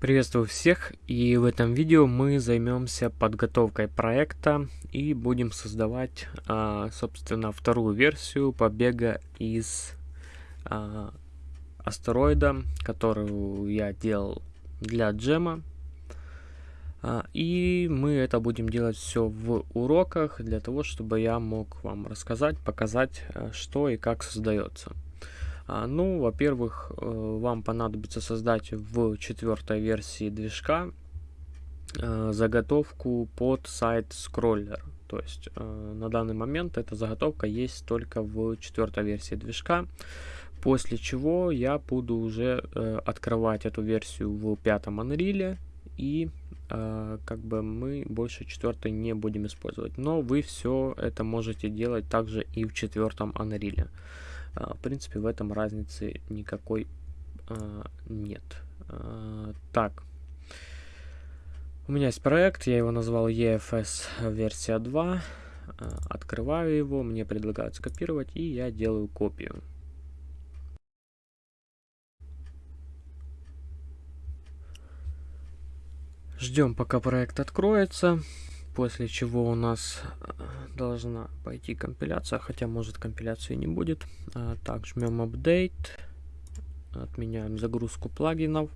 Приветствую всех и в этом видео мы займемся подготовкой проекта и будем создавать а, собственно вторую версию побега из а, астероида, которую я делал для джема. А, и мы это будем делать все в уроках для того, чтобы я мог вам рассказать, показать, что и как создается. А, ну, во-первых, э, вам понадобится создать в четвертой версии движка э, заготовку под сайт скроллер. То есть э, на данный момент эта заготовка есть только в четвертой версии движка. После чего я буду уже открывать эту версию в пятом Unreal и как бы мы больше четвертой не будем использовать. Но вы все это можете делать также и в четвертом Unreal. А, в принципе, в этом разницы никакой а, нет. А, так. У меня есть проект, я его назвал EFS версия 2. Открываю его, мне предлагают скопировать, и я делаю копию. Ждем, пока проект откроется после чего у нас э, должна пойти компиляция, хотя может компиляции не будет. А, так, жмем Update, отменяем загрузку плагинов.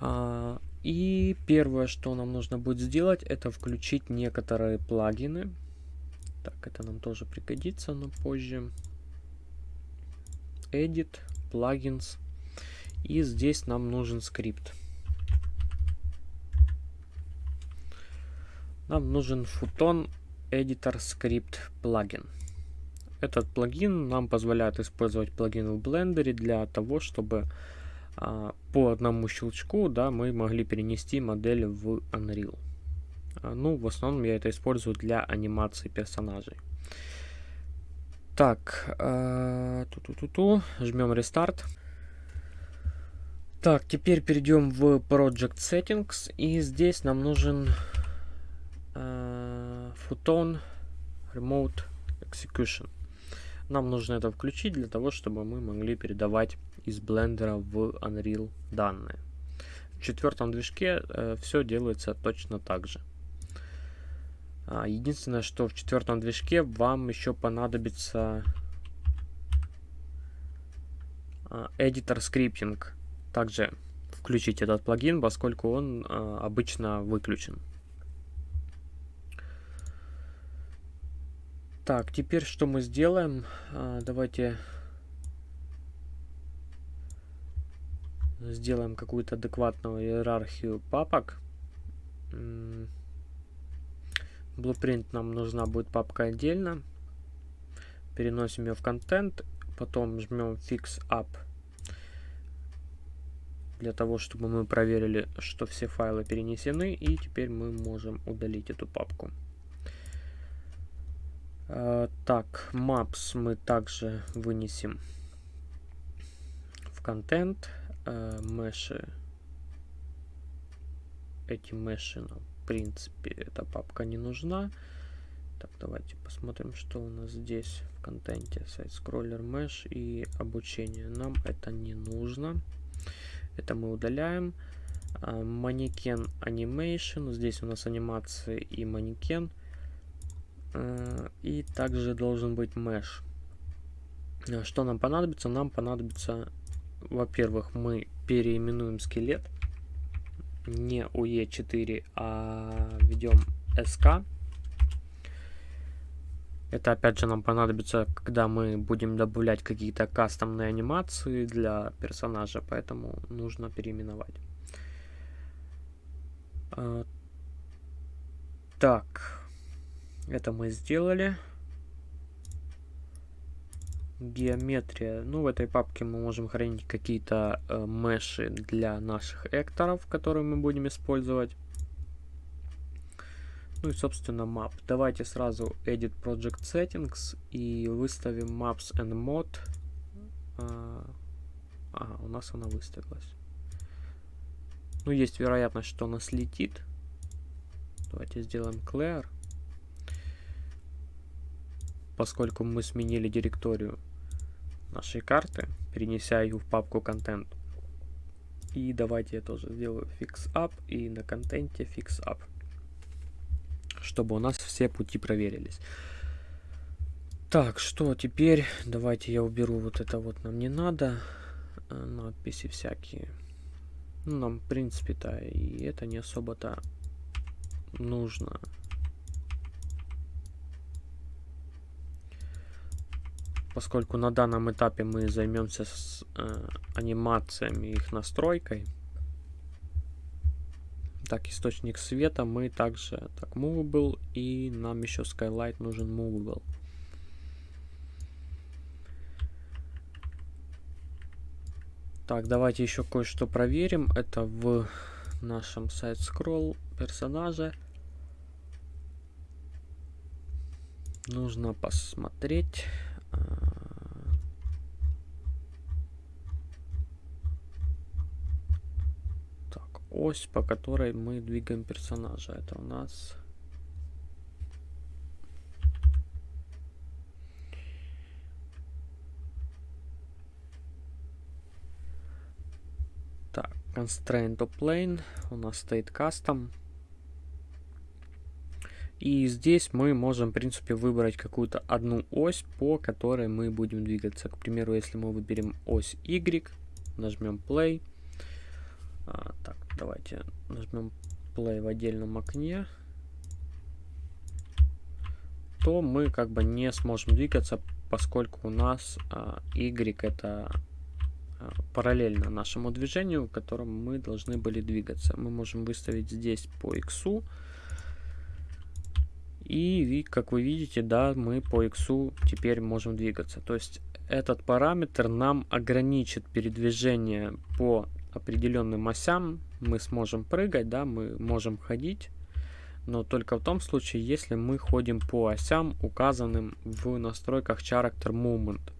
А, и первое, что нам нужно будет сделать, это включить некоторые плагины. Так, это нам тоже пригодится, но позже. Edit, Plugins. И здесь нам нужен скрипт. Нам нужен Futon Editor Script плагин. Этот плагин нам позволяет использовать плагин в Blender для того, чтобы а, по одному щелчку да, мы могли перенести модель в Unreal. А, ну, в основном я это использую для анимации персонажей. Так, э, ту -ту -ту -ту, жмем Restart. Так, теперь перейдем в Project Settings, и здесь нам нужен Photon Remote Execution. Нам нужно это включить для того, чтобы мы могли передавать из блендера в Unreal данные. В четвертом движке э, все делается точно так же. А, единственное, что в четвертом движке вам еще понадобится а, Editor Scripting. Также включить этот плагин, поскольку он а, обычно выключен. Так, теперь что мы сделаем? А, давайте сделаем какую-то адекватную иерархию папок. Blueprint нам нужна будет папка отдельно. Переносим ее в контент, потом жмем Fix Up для того, чтобы мы проверили, что все файлы перенесены, и теперь мы можем удалить эту папку. Э, так, maps мы также вынесем в контент. Э, меши. Эти меши нам, в принципе, эта папка не нужна. Так, давайте посмотрим, что у нас здесь в контенте. Сайт скроллер mesh и обучение. Нам это не нужно. Это мы удаляем. Манекен Animation. Здесь у нас анимации и манекен. Э, и также должен быть mesh. Э, что нам понадобится? Нам понадобится, во-первых, мы переименуем скелет. Не UE4, а введем SK. Это опять же нам понадобится, когда мы будем добавлять какие-то кастомные анимации для персонажа, поэтому нужно переименовать. Э, так, это мы сделали. Геометрия. Ну, в этой папке мы можем хранить какие-то э, меши для наших экторов, которые мы будем использовать. Ну и, собственно, map. Давайте сразу Edit Project Settings и выставим Maps and Mod. А, у нас она выставилась. Ну, есть вероятность, что она слетит. Давайте сделаем Clear поскольку мы сменили директорию нашей карты, перенеся ее в папку контент. И давайте я тоже сделаю fix up и на контенте fix up, чтобы у нас все пути проверились. Так, что теперь? Давайте я уберу вот это вот нам не надо. Э, надписи всякие. Ну, нам, в принципе-то, и это не особо-то нужно. Поскольку на данном этапе мы займемся с э, анимациями их настройкой. Так, источник света мы также так movable и нам еще skylight нужен movable. Так, давайте еще кое-что проверим. Это в нашем сайт scroll персонаже. Нужно посмотреть. А, так, ось, по которой мы двигаем персонажа. Это у нас constraint to plane, у нас стоит custom. И здесь мы можем, в принципе, выбрать какую-то одну ось, по которой мы будем двигаться. К примеру, если мы выберем ось Y, нажмем play. А, давайте нажмем play в отдельном окне. То мы как бы не сможем двигаться, поскольку у нас а, Y это Э, параллельно нашему движению, которым мы должны были двигаться. Мы можем выставить здесь по x. И, как вы видите, да, мы по x теперь можем двигаться. То есть этот параметр нам ограничит передвижение по определенным осям. Мы сможем прыгать, да, мы можем ходить. Но только в том случае, если мы ходим по осям, указанным в настройках Character Movement.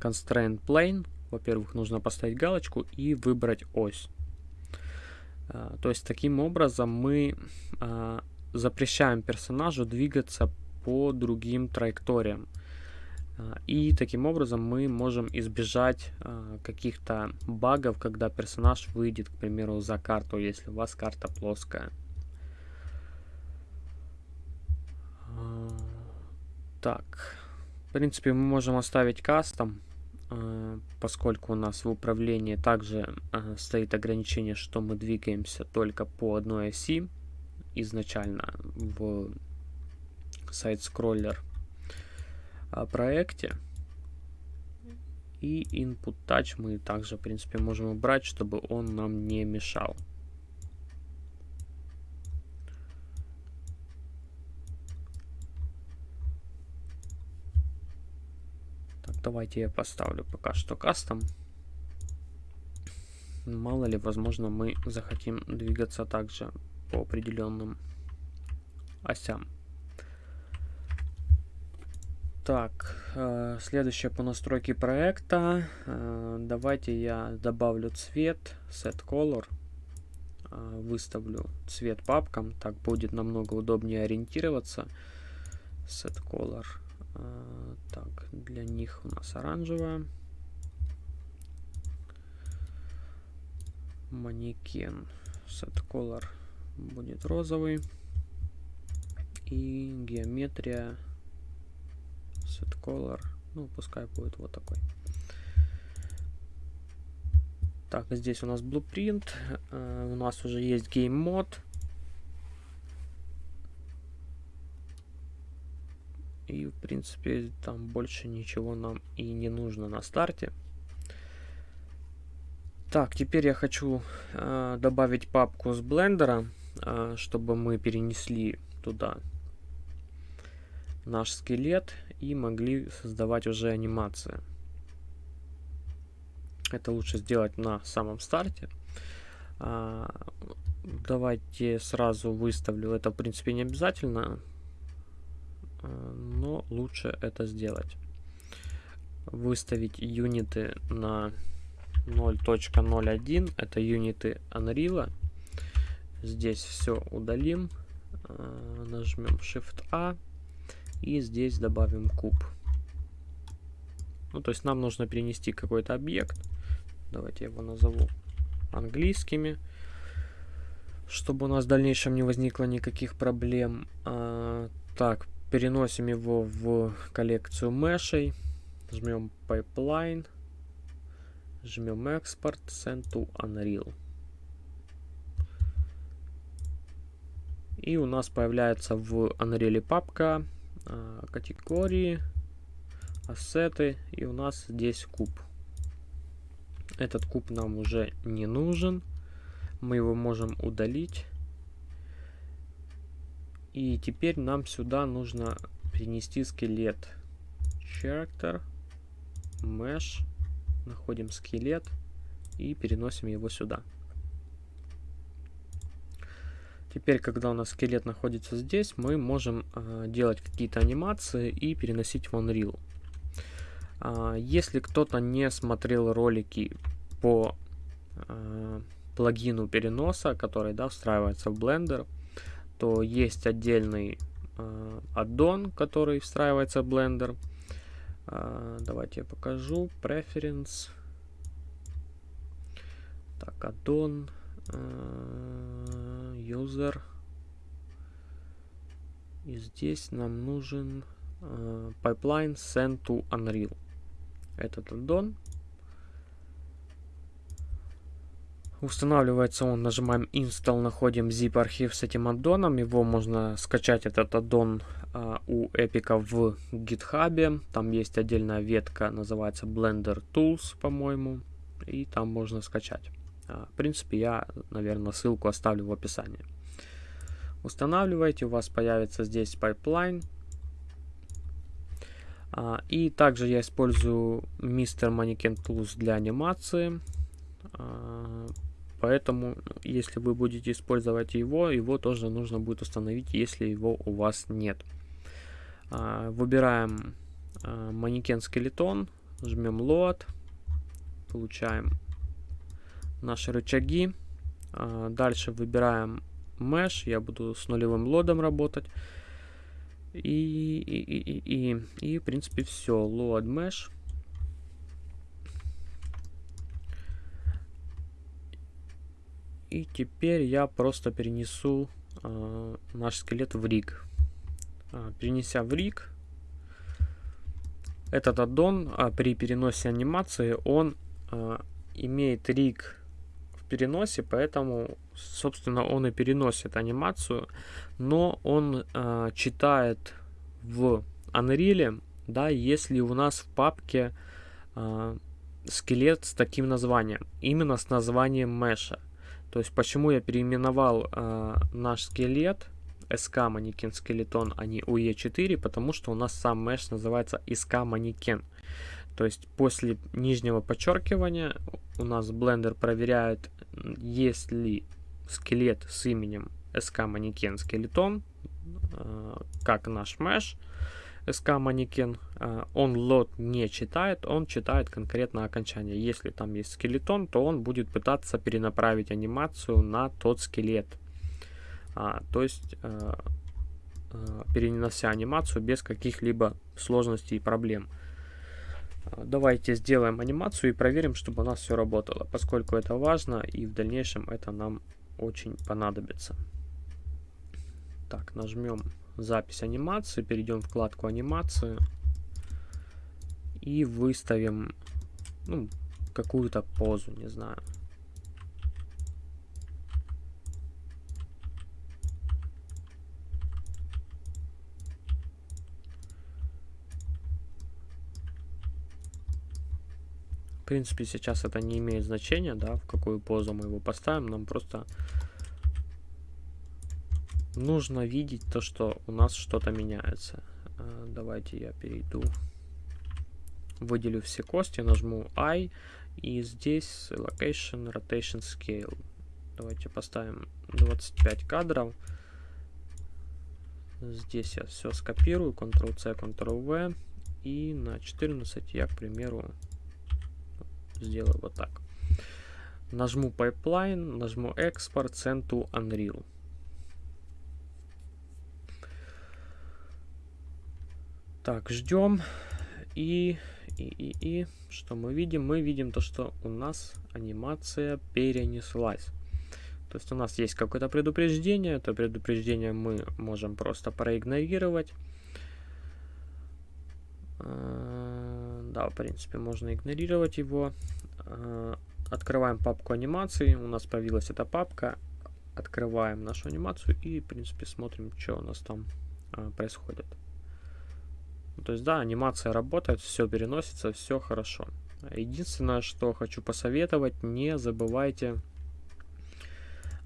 Constraint Plane во-первых, нужно поставить галочку и выбрать ось. А, то есть таким образом мы а, запрещаем персонажу двигаться по другим траекториям. А, и таким образом мы можем избежать каких-то багов, когда персонаж выйдет, к примеру, за карту, если у вас карта плоская. Так, в принципе, мы можем оставить кастом. Поскольку у нас в управлении также стоит ограничение, что мы двигаемся только по одной оси изначально в сайт-скроллер проекте. И input touch мы также, в принципе, можем убрать, чтобы он нам не мешал. Давайте я поставлю пока что кастом. Мало ли, возможно, мы захотим двигаться также по определенным осям. Так, э, следующее по настройке проекта. Э, давайте я добавлю цвет, set color. Э, выставлю цвет папкам, так будет намного удобнее ориентироваться. Set color так, для них у нас оранжевая. Манекен. Set color будет розовый. И геометрия. Set color. Ну, пускай будет вот такой. Так, здесь у нас blueprint. Uh, у нас уже есть game мод. И, в принципе, там больше ничего нам и не нужно на старте. Так, теперь я хочу э, добавить папку с блендера, э, чтобы мы перенесли туда наш скелет и могли создавать уже анимации. Это лучше сделать на самом старте. А, давайте сразу выставлю. Это, в принципе, не обязательно. Э, но лучше это сделать. Выставить юниты на 0.01, это юниты Unreal. Здесь все удалим, э, нажмем Shift-A и здесь добавим куб. Ну, то есть нам нужно перенести какой-то объект. Давайте я его назову английскими, чтобы у нас в дальнейшем не возникло никаких проблем. А, так, переносим его в коллекцию мешей, жмем Pipeline, жмем Export, Send to Unreal. И у нас появляется в Unreal папка категории, ассеты, и у нас здесь куб. Этот куб нам уже не нужен. Мы его можем удалить. И теперь нам сюда нужно перенести скелет. Character, Mesh, находим скелет и переносим его сюда. Теперь, когда у нас скелет находится здесь, мы можем э, делать какие-то анимации и переносить в Unreal. Э, если кто-то не смотрел ролики по э, плагину переноса, который да, встраивается в Blender, то есть отдельный э, аддон, который встраивается в Blender. Э, давайте я покажу. Preference. Так, аддон. Э, user. И здесь нам нужен э, pipeline send to Unreal. Этот аддон. Устанавливается он, нажимаем Install, находим zip архив с этим аддоном. Его можно скачать, этот аддон, uh, у Epic в GitHub. Там есть отдельная ветка, называется Blender Tools, по-моему. И там можно скачать. Uh, в принципе, я, наверное, ссылку оставлю в описании. Устанавливаете, у вас появится здесь pipeline. Uh, и также я использую Mr. Mannequin Tools для анимации. Поэтому, если вы будете использовать его, его тоже нужно будет установить, если его у вас нет. А, выбираем а, манекен скелетон, жмем Load, получаем наши рычаги. А, дальше выбираем Mesh, я буду с нулевым лодом работать. И, и, и, и, и, и в принципе все, Load Mesh. И теперь я просто перенесу э, наш скелет в риг. Э, перенеся в риг, этот аддон э, при переносе анимации, он э, имеет риг переносе, поэтому, собственно, он и переносит анимацию, но он э, читает в Unreal, да, если у нас в папке э, скелет с таким названием, именно с названием меша. То есть почему я переименовал э, наш скелет SK манекен скелетон, а не UE4, потому что у нас сам mesh называется SK манекен. То есть после нижнего подчеркивания у нас Blender проверяет, есть ли скелет с именем SK манекен скелетон, э, как наш mesh. SK манекен, а, он лот не читает, он читает конкретно окончание. Если там есть скелетон, то он будет пытаться перенаправить анимацию на тот скелет. А, то есть а, перенося анимацию без каких-либо сложностей и проблем. Давайте сделаем анимацию и проверим, чтобы у нас все работало, поскольку это важно и в дальнейшем это нам очень понадобится. Так, нажмем запись анимации, перейдем в вкладку анимации и выставим ну, какую-то позу, не знаю. В принципе, сейчас это не имеет значения, да, в какую позу мы его поставим. Нам просто нужно видеть то, что у нас что-то меняется. А, давайте я перейду, выделю все кости, нажму I, и здесь Location, Rotation, Scale. Давайте поставим 25 кадров. Здесь я все скопирую, Ctrl-C, Ctrl-V. И на 14 я, к примеру, сделаю вот так. Нажму Pipeline, нажму Export, Send to Unreal. Так, ждем. И, И, и, и, что мы видим? Мы видим то, что у нас анимация перенеслась. То есть у нас есть какое-то предупреждение, это предупреждение мы можем просто проигнорировать. Да, в принципе, можно игнорировать его. А, открываем папку анимации, у нас появилась эта папка. Открываем нашу анимацию и, в принципе, смотрим, что у нас там а, происходит. То есть, да, анимация работает, все переносится, все хорошо. Единственное, что хочу посоветовать, не забывайте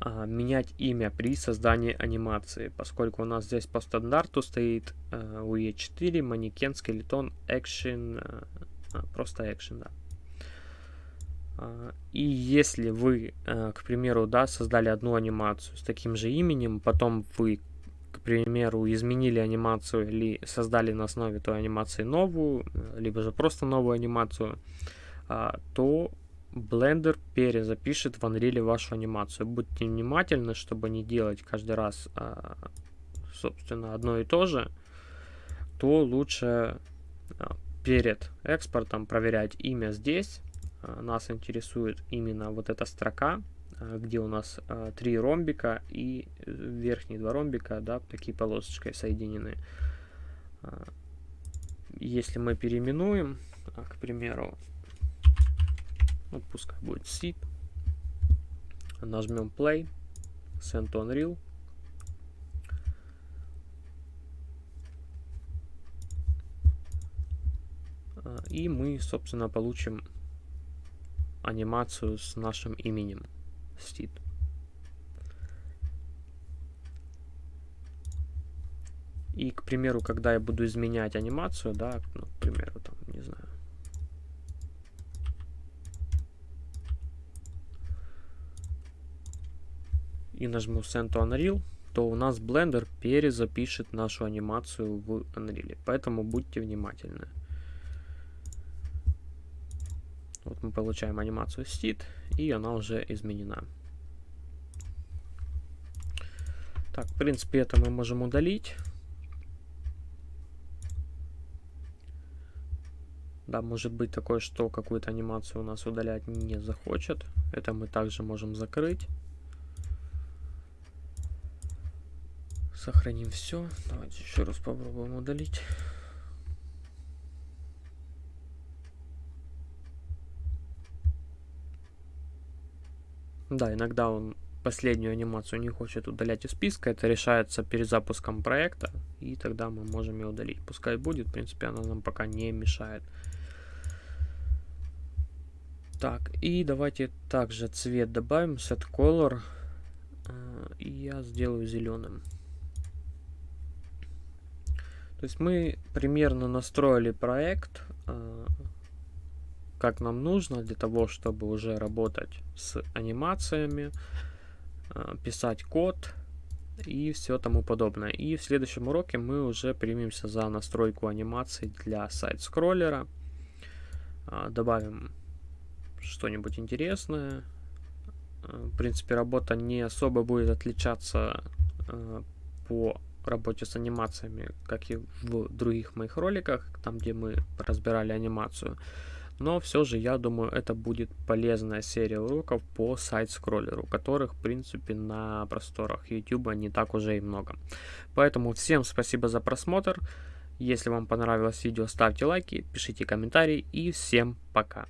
а, менять имя при создании анимации, поскольку у нас здесь по стандарту стоит а, UE4, манекен, скелетон, action, а, просто action, да. А, и если вы, а, к примеру, да, создали одну анимацию с таким же именем, потом вы, к примеру, изменили анимацию или создали на основе той анимации новую, либо же просто новую анимацию, то Blender перезапишет в Unreal вашу анимацию. Будьте внимательны, чтобы не делать каждый раз, а, собственно, одно и то же, то лучше а, перед экспортом проверять имя здесь. А, нас интересует именно вот эта строка, где у нас три ромбика и верхние два ромбика, да, такие полосочкой соединены. Если мы переименуем, к примеру, ну, пускай будет seed. Нажмем play, send to Unreal. А, и мы, собственно, получим анимацию с нашим именем seed. И, к примеру, когда я буду изменять анимацию, да, ну, к примеру, там, не знаю, и нажму Send to Unreal, то у нас Blender перезапишет нашу анимацию в Unreal. Поэтому будьте внимательны. Вот мы получаем анимацию Seed, и она уже изменена. Так, в принципе, это мы можем удалить. Да, может быть такое, что какую-то анимацию у нас удалять не захочет. Это мы также можем закрыть. Сохраним все. Давайте еще раз попробуем удалить. Да, иногда он последнюю анимацию не хочет удалять из списка. Это решается перед запуском проекта. И тогда мы можем ее удалить. Пускай будет. В принципе, она нам пока не мешает. Так, и давайте также цвет добавим. Set color. Э, и я сделаю зеленым. То есть мы примерно настроили проект, э, как нам нужно для того, чтобы уже работать с анимациями, э, писать код и все тому подобное. И в следующем уроке мы уже примемся за настройку анимации для сайт-скроллера. Э, добавим что-нибудь интересное. В принципе, работа не особо будет отличаться по работе с анимациями, как и в других моих роликах, там где мы разбирали анимацию. Но все же, я думаю, это будет полезная серия уроков по сайт-скроллеру, которых, в принципе, на просторах YouTube не так уже и много. Поэтому всем спасибо за просмотр. Если вам понравилось видео, ставьте лайки, пишите комментарии и всем пока.